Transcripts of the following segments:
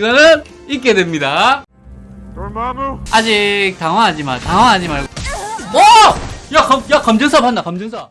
이거는 있게 됩니다. 아직 당황하지 마. 당황하지 말고. 오! 야, 검, 야, 검증사 봤나? 검증사.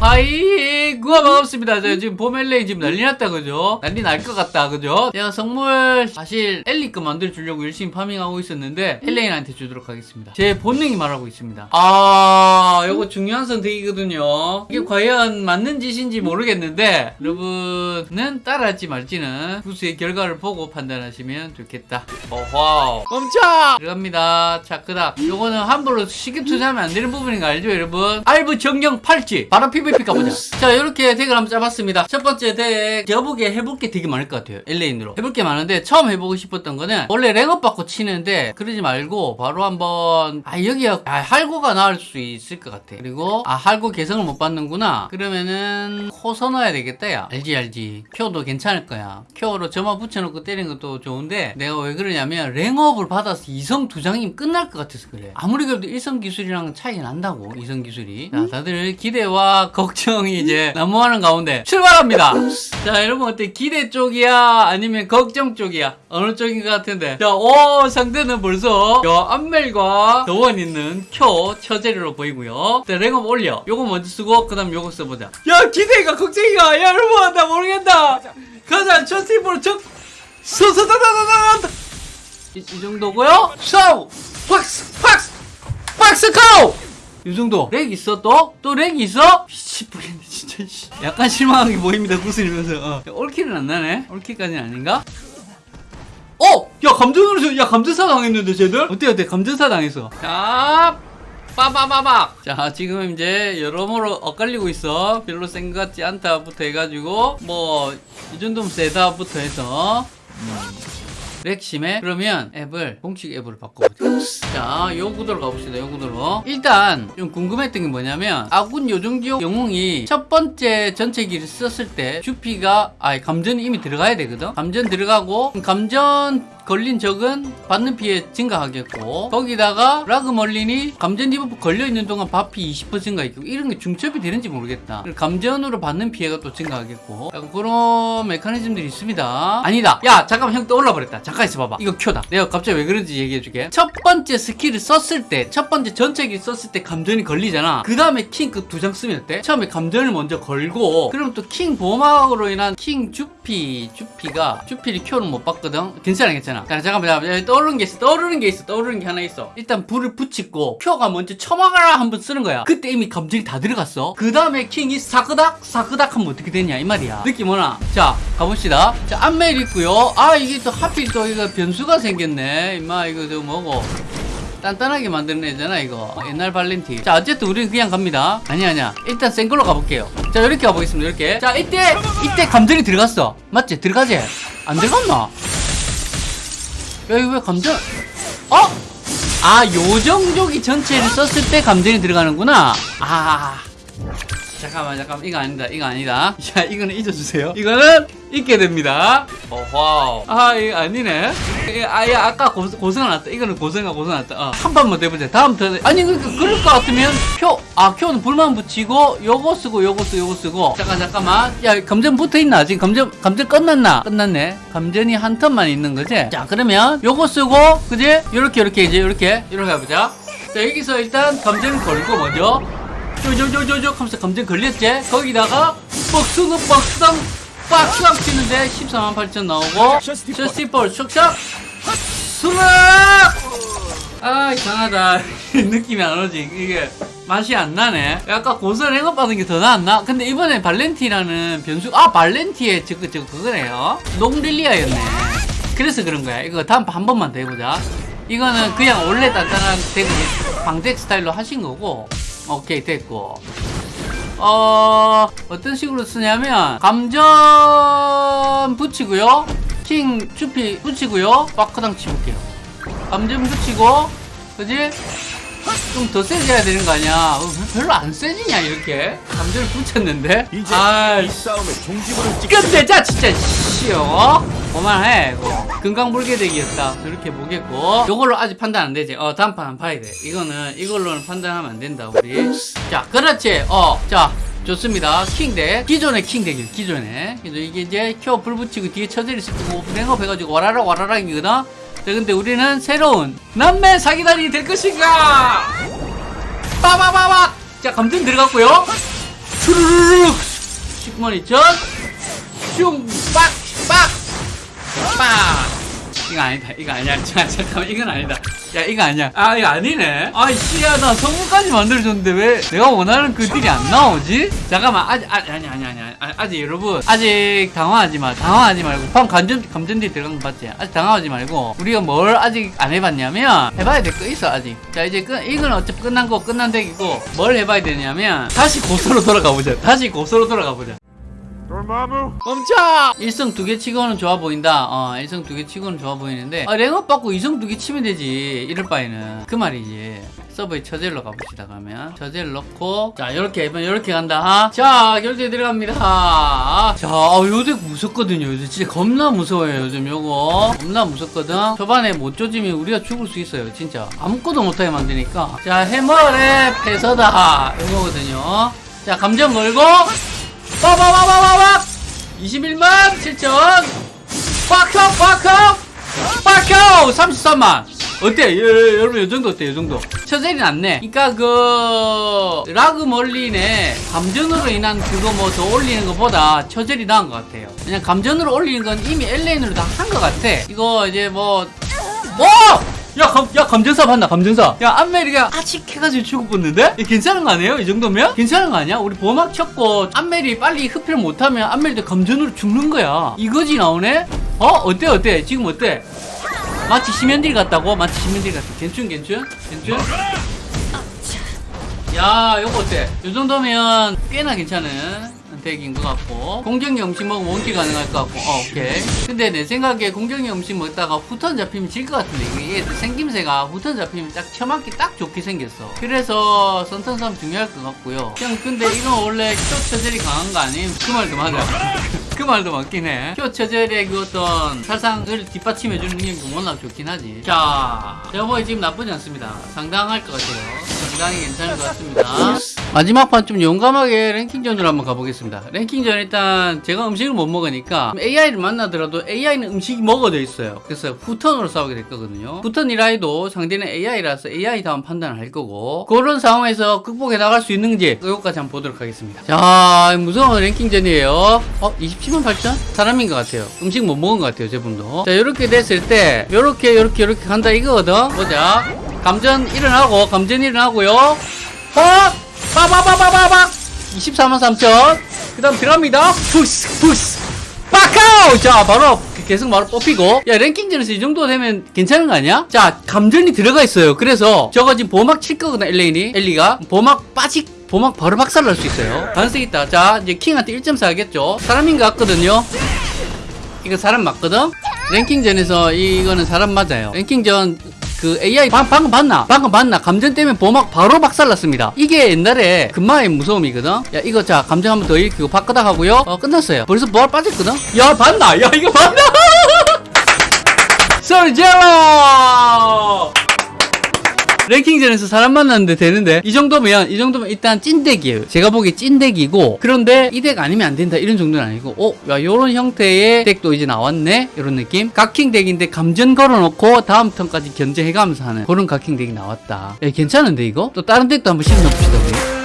hi 구하 반갑습니다. 저 지금 봄엘레이 지금 난리 났다 그죠? 난리 날 것 같다 그죠? 제가 선물 사실 엘리 거 만들어 주려고 열심히 farming하고 있었는데 엘레인한테 주도록 하겠습니다. 제 본능이 말하고 있습니다. 아 요거 중요한 선택이거든요. 이게 과연 맞는 짓인지 모르겠는데 여러분은 따라하지 말지는 구슬의 결과를 보고 판단하시면 좋겠다. 어허 멈춰 들어갑니다. 자 그다음. 요거는 함부로 쉽게 투자하면 안 되는 부분인 거 알죠 여러분? 알부 정령 팔찌. 바로 PVP 가보자. 자 이렇게 deck을 한번 짜봤습니다. 첫 번째 deck 제가 보기에 해볼 게 되게 많을 것 같아요 엘레인으로. 해볼 게 많은데 처음 해보고 싶었던 거는 원래 랭업 받고 치는데 그러지 말고 바로 한번 아 여기가 아, 할고가 나을 수 있을 것 같아. 그리고 아 할고 개성을 못 받는구나. 그러면은 코 써놔야 되겠다 야. 알지 알지. 큐도 괜찮을 거야. 큐로 점화 붙여놓고 때리는 것도 좋은데 내가 왜 그러냐면 랭업을 받아서 이성 두 장이면 끝날 것 같아서 그래. 아무리 그래도 일성 기술이랑 차이 난다고 이성 기술이. 자 다들 기대와 걱정이 이제 난무하는 가운데 출발합니다. 자 여러분 어때? 기대 쪽이야? 아니면 걱정 쪽이야? 어느 쪽인 것 같은데? 자 오 상대는 벌써 요 안멜과 도원 있는 쿄 처제리로 보이고요. 자 랭업 올려. 요거 먼저 쓰고 그 다음 요거 써보자. 야 기대가 걱정이가 야 여러분 나 모르겠다. 가자 첫 팀으로 적 서서다다다다 이, 이 정도고요? 샤우! 박스 박스 박스 고! 이 정도. lag 있어 또? 또 lag이 있어? 미치겠네 약간 실망하게 보입니다 구슬이면서 어. 야, all kill은 안 나네 all kill까지는 아닌가? 어! 야 감정으로 야 감전사 당했는데 쟤들? 어때 어때 감전사 당했어 자 빠바바박 자 지금 이제 여러모로 엇갈리고 있어 별로 센 것 같지 않다부터 해가지고 뭐 이 정도면 세다부터 해서 lag 심해 그러면 앱을 공식 앱으로 바꿔보자 자 요 구도로 가봅시다 요 구도로. 일단 좀 궁금했던 게 뭐냐면 아군 요정지옥 영웅이 첫 번째 전체기를 썼을 때 주피가 아 감전이 이미 들어가야 되거든? 감전 들어가고 감전 걸린 적은 받는 피해 증가하겠고 거기다가 라그 멀린이 감전 debuff 걸려있는 동안 바피 20% 증가했고 이런 게 중첩이 되는지 모르겠다. 감전으로 받는 피해가 또 증가하겠고. 약간 그런 메커니즘들이 있습니다. 아니다. 야 잠깐만 형 떠올라 버렸다. 잠깐 있어봐봐. 이거 큐다. 내가 갑자기 왜 그런지 얘기해줄게. 첫 번째 스킬을 썼을 때 첫 번째 전체기 썼을 때 감전이 걸리잖아. 그 다음에 킹 그 두 장 쓰면 어때? 처음에 감전을 먼저 걸고 그럼 또 킹 보호막으로 인한 킹 주피 주피가 주피를 큐는 못 받거든. 괜찮아 괜찮아. 자 잠깐만 잠깐만. 떠오르는 게 있어 떠오르는 게 있어 떠오르는 게 하나 있어. 일단 불을 붙이고 큐가 먼저 처막아라 한번 쓰는 거야. 그때 이미 감정이 다 들어갔어. 그 다음에 킹이 사그닥 사그닥 하면 어떻게 되냐 이 말이야. 느낌 오나? 자 가봅시다. 자 안멜 있고요. 아 이게 또 하필 또 이거 변수가 생겼네. 임마 이거 저 뭐고. 단단하게 만드는 애잖아 이거. 옛날 발렌티 자 어쨌든 우리는 그냥 갑니다. 아니 아니야. 일단 센 걸로 가볼게요 자 이렇게 가보겠습니다 이렇게. 자 이때 이때 감정이 들어갔어. 맞지? 들어가지? 안 들어갔나? 야 이거 왜 감전? 어? 아 요정족이 전체를 썼을 때 감전이 들어가는구나. 아 잠깐만 잠깐만. 이거 아니다. 이거 아니다. 자 이거는 잊어주세요. 이거는 잊게 됩니다. 어와우. 아 이거 아니네. 아예 아까 고, 고생 났다. 이거는 고생하 고생 났다. 어. 한 번만 더 해보자. 다음 턴에. 아니 그, 그, 그럴 것 같으면 표아 표는 불만 붙이고 요거 쓰고 요거 쓰고 요거 쓰고. 잠깐 잠깐만. 야 감전 붙어있나? 지금 감전 감전 끝났나? 끝났네. 감전이 한 턴만 있는 거지? 자 그러면 요거 쓰고 그지? 요렇게 요렇게 이제 요렇게. 이렇게 해보자. 자 여기서 일단 감전을 걸고 먼저 쪼쪼쪼쪼 하면서 감정 걸렸지? 거기다가 박수는 박상 박상 치는데 14만 8천 나오고 셔스티볼 슉샥 수락 아 이상하다. 느낌이 안 오지. 이게 맛이 안 나네. 아까 고선 행업 받은 게 더 나았나? 근데 이번에 발렌티라는 변수 아 발렌티의 저거 저거 그거네요. 농릴리아였네. 그래서 그런 거야. 이거 다음 한 번만 더 해보자. 이거는 그냥 원래 단단한 덱을 방덱 스타일로 하신 거고 오케이 됐고. 어 어떤 식으로 쓰냐면 감전 붙이고요. 킹 주피 붙이고요. 마크당 치볼게요. 감전 붙이고 그지? 좀 더 세져야 되는 거 아니야? 어, 왜 별로 안 세지냐 이렇게? 감전을 붙였는데? 이제 아 이. 싸움의 종지부를 찍 끝내자 진짜 씨어 그만해. 이거 금강불개대기였다. 이렇게 보겠고. 요걸로 아직 판단 안 되지. 어 다음 판안 파야 돼. 이거는 이걸로는 판단하면 안 된다 우리. 자 그렇지. 어자 좋습니다. 킹덱 기존의 킹덱이요 기존에 이게 이제 켜 불 붙이고 뒤에 처제를 쓰고 랭업 해가지고 와라락 와라락이거든? 자 근데 우리는 새로운 남매 사기단이 될 것인가? 빠바바박 자 감전 들어갔고요. 슈르르륵! 10만 2천! 슝 빡 빡 빡 이거 아니다. 이거 아니야. 자, 잠깐만. 이건 아니다. 야 이거 아니야. 아 이거 아니네. 아이 씨야. 나 성공까지 만들어줬는데 왜 내가 원하는 그 딜이 안 나오지? 잠깐만. 아직 아, 아니 아니 아니 아니. 아직 여러분. 아직 당황하지 마. 당황하지 말고. 방금 감전 감전딜 들어간 거 봤지? 아직 당황하지 말고. 우리가 뭘 아직 안 해봤냐면 해봐야 될 거 있어 아직. 자 이제 끝 이건 어차피 끝난 거 끝난 덱이고 뭘 해봐야 되냐면 다시 고소로 돌아가 보자. 다시 고소로 돌아가 보자 Dormammu? 멈춰! 1승 두개 치고는 좋아 보인다. 어, 1승 두개 치고는 좋아 보이는데, 아, 랭업 받고 2승 두개 치면 되지. 이럴 바에는. 그 말이지. 서버에 처젤로 가봅시다, 그러면. 처젤 넣고, 자, 요렇게, 이번 요렇게 간다, 하. 자, 결제 들어갑니다. 아, 자, 아, 요덱 무섭거든요. 요즘 진짜 겁나 무서워요, 요즘 요거. 겁나 무섭거든. 초반에 못 조지면 우리가 죽을 수 있어요, 진짜. 아무것도 못하게 만드니까. 자, 해머의 패서다. 요거거든요. 자, 감정 걸고, 빠바바바바박 21만 7천. 빡형 빡형 빡형. 33만. 어때? 예, 예, 여러분 이 정도 어때? 이 정도. 처젤이 낫네. 그니까 그 라그 멀린의 감전으로 인한 그거 뭐 더 올리는 것보다 처젤이 나은 것 같아요. 그냥 감전으로 올리는 건 이미 LN으로 다 한 것 같아. 이거 이제 뭐 오! 야, 감, 야, 감전사 봤나, 감전사? 야, 안멜이가 아직 해가지고 죽어봤는데? 야, 괜찮은 거 아니에요? 이 정도면? 괜찮은 거 아니야? 우리 보막 쳤고, 안멜이 빨리 흡혈 못하면 안멜도 감전으로 죽는 거야. 이거지 나오네? 어? 어때, 어때? 지금 어때? 마치 심연딜 같다고? 마치 심연딜 같아. 괜춘, 괜춘? 괜춘? 야, 요거 어때? 요 정도면 꽤나 괜찮은 deck인 것 같고 공격력 음식 먹으면 원기 가능할 것 같고 어, 오케이 근데 내 생각에 공격력 음식 먹다가 후턴 잡히면 질 것 같은데 이게 생김새가 후턴 잡히면 딱 처맞기 딱 좋게 생겼어 그래서 선턴삼 중요할 것 같고요 그냥 근데 이건 원래 큐 처젤이 강한 거 아님? 그 말도 맞아 그 말도 맞긴 해. 큐 처젤의 그 어떤 살상을 뒷받침해주는 힘이 워낙 좋긴 하지. 자, 여보이 지금 나쁘지 않습니다. 상당할 것 같아요. 상당히 괜찮을 것 같습니다. 마지막 판 좀 용감하게 랭킹전으로 한번 가보겠습니다. 랭킹전 일단 제가 음식을 못 먹으니까 AI를 만나더라도 AI는 음식이 먹어져 있어요. 그래서 후턴으로 싸우게 될 거거든요. 후턴이라 해도 상대는 AI라서 AI 다운 판단을 할 거고 그런 상황에서 극복해 나갈 수 있는지 이것까지 한번 보도록 하겠습니다. 자, 무서운 랭킹전이에요. 어, 27만 8천? 사람인 것 같아요. 음식 못 먹은 것 같아요, 저분도. 자, 이렇게 됐을 때 요렇게 요렇게 요렇게 간다 이거거든. 보자. 감전 일어나고 감전 일어나고요. 빡! 빠바바바바박! 24만 3천. 그 다음 들어갑니다. 푸스, 푸스. 빠카우! 자, 바로 계속 바로 뽑히고. 야, 랭킹전에서 이 정도 되면 괜찮은 거 아니야? 자, 감전이 들어가 있어요. 그래서 저거 지금 보막 칠 거거든, 엘레인이. 엘리가. 보막 빠지, 보막 바로 박살 날 수 있어요. 가능성 있다. 자, 이제 킹한테 1.4 하겠죠? 사람인 것 같거든요. 이거 사람 맞거든? 랭킹전에서 이거는 사람 맞아요. 랭킹전 그 AI 방, 방금 봤나? 방금 봤나? 감전 때문에 보막 바로 박살났습니다. 이게 옛날에 금마의 무서움이거든? 야, 이거 자, 감정 한번 더 일으키고 바꾸다 하고요. 어, 끝났어요. 벌써 부활 빠졌거든? 야, 봤나? 야, 이거 봤나? 설제로! 랭킹전에서 사람 만났는데 되는데 이 정도면 이 정도면 일단 찐덱이에요. 제가 보기에 찐덱이고 그런데 이 덱 아니면 안 된다. 이런 정도는 아니고 어? 야 요런 형태의 덱도 이제 나왔네? 이런 느낌? 각킹 덱인데 감전 걸어놓고 다음 턴까지 견제해가면서 하는 그런 각킹 덱이 나왔다. 야 괜찮은데 이거? 또 다른 덱도 한번 실어놓읍시다 우리